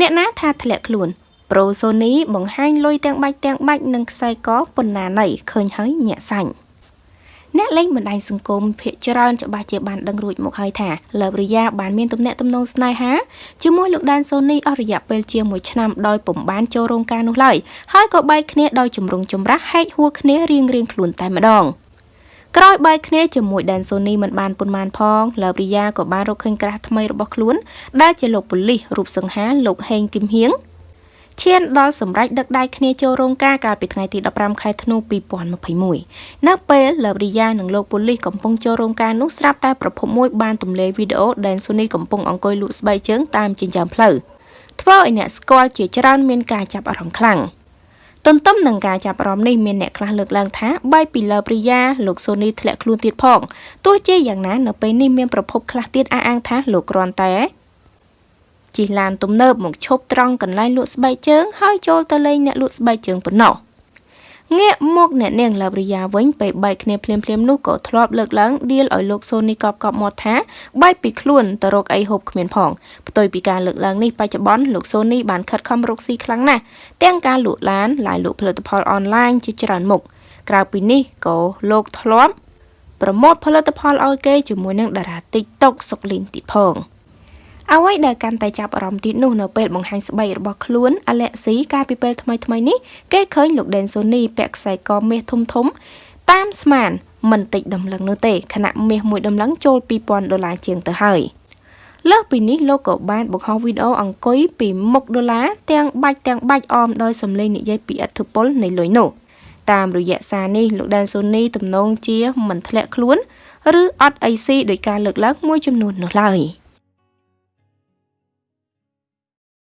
អ្នកណាថាធ្លាក់ខ្លួន Pro Sony បង្ហាញលុយទាំងបាច់ទាំងបាច់និងខ្សែកប៉ុណ្ណាណីឃើញហើយញាក់សាញ់អ្នកលេងបណ្ដាញសង្គមភាគច្រើនច្បាស់ជាបានដឹងរួចមកហើយថាលើបរិយាបានមានទំនាក់ទំនងស្នេហាជាមួយលោកដានសូនីអស់រយៈពេលជាង1ឆ្នាំដោយពុំបានចូលរោងការនោះឡើយហើយក៏បែកគ្នាដោយជំរុងចម្រាស់ហែកហួរគ្នារៀងរៀងខ្លួនតែម្ដង ក្រោយបែកគ្នាជាមួយដែនសូនីមិនបានប៉ុន្មានផងលើបរិយាក៏បានរកឃើញក្រាស់ថ្មីរបស់ខ្លួន ដែលជាលោកប៉ូលីសរូបសង្ហាលោកហេងគឹមហៀងឈានដល់សម្រេចដឹកដៃគ្នាចូលរោងការកាលពីថ្ងៃទី15ខែធ្នូ2021នៅពេលលើបរិយានិងលោកប៉ូលីសកំពុងចូលរោងការនោះស្រាប់តែប្រភពមួយបានទម្លាយវីដេអូដែលស៊ូនីកំពុងអង្គុយលក់ស្បែកជើងតាមចិញ្ចើមផ្លូវធ្វើឲ្យអ្នកស្គាល់ជាច្រើនមានការចាប់អារម្មណ៍ខ្លាំង ទន្ទឹមនឹងការចាប់អារម្មណ៍នេះមានអ្នកខ្លះលើកឡើងថាបែបពីលើព្រិយាលោកសូនីធ្លាក់ខ្លួនទៀតផងទោះជាយ៉ាងណានៅពេលនេះមានប្រភពខ្លះទៀតអះអាងថាលោកគ្រាន់តែជិះឡានទំនើបមកឈប់ត្រង់កន្លែងលក់ស្បែកជើងហើយចូលទៅលេងអ្នកលក់ស្បែកជើងប៉ុណ្ណោះ ងាកមកអ្នកនាងឡាវរិយាវិញពេលបែកគ្នាភ្លាមភ្លាមនោះក៏ធ្លាប់លើកឡើងដៀលឲ្យលោកសូនីកប់កប់មាត់ថាបែកពីខ្លួនទៅរកអីហូបគ្មានផងផ្ទុយពីការលើកឡើងនេះបច្ចុប្បន្នលោកសូនីបានខិតខំរកស៊ីខ្លាំងណាស់ទាំងការលក់ឡានឡាយលក់ផលិតផលអនឡាញជាច្រើនមុខក្រៅពីនេះក៏លោកធ្លាប់ប្រម៉ូទផលិតផលឲ្យគេជាមួយនឹងតារា TikTok សុកលីនទៀតផង។ អ្វីដែលកាន់តែចាប់អារម្មណ៍ទៀតនោះនៅពេលបង្ហាញស្បែករបស់ខ្លួនអាឡែស៊ីកាលពីពេលថ្មីថ្មីនេះគេឃើញលោកដេនសូនីពាក់ខ្សែកមាសធំធំ តាមស្មានមិនតិចដំឡឹងនោះទេខណៈមាសមួយដំឡឹងចូល2000ដុល្លារជាងទៅហើយលើសពីនេះលោកក៏បានបង្ហោះវីដេអូអង្គុយពីមុខដុល្លារទាំងបាច់ទាំងបាច់អមដោយសំឡេងនិយាយពីឥទ្ធិពលនៃលុយនោះតាមរយៈសារនេះលោកដែនសូនីទំនងជាមិនធ្លាក់ខ្លួន ឬអត់អីស៊ីដោយការលើកឡើងមួយចំនួននោះឡើយ។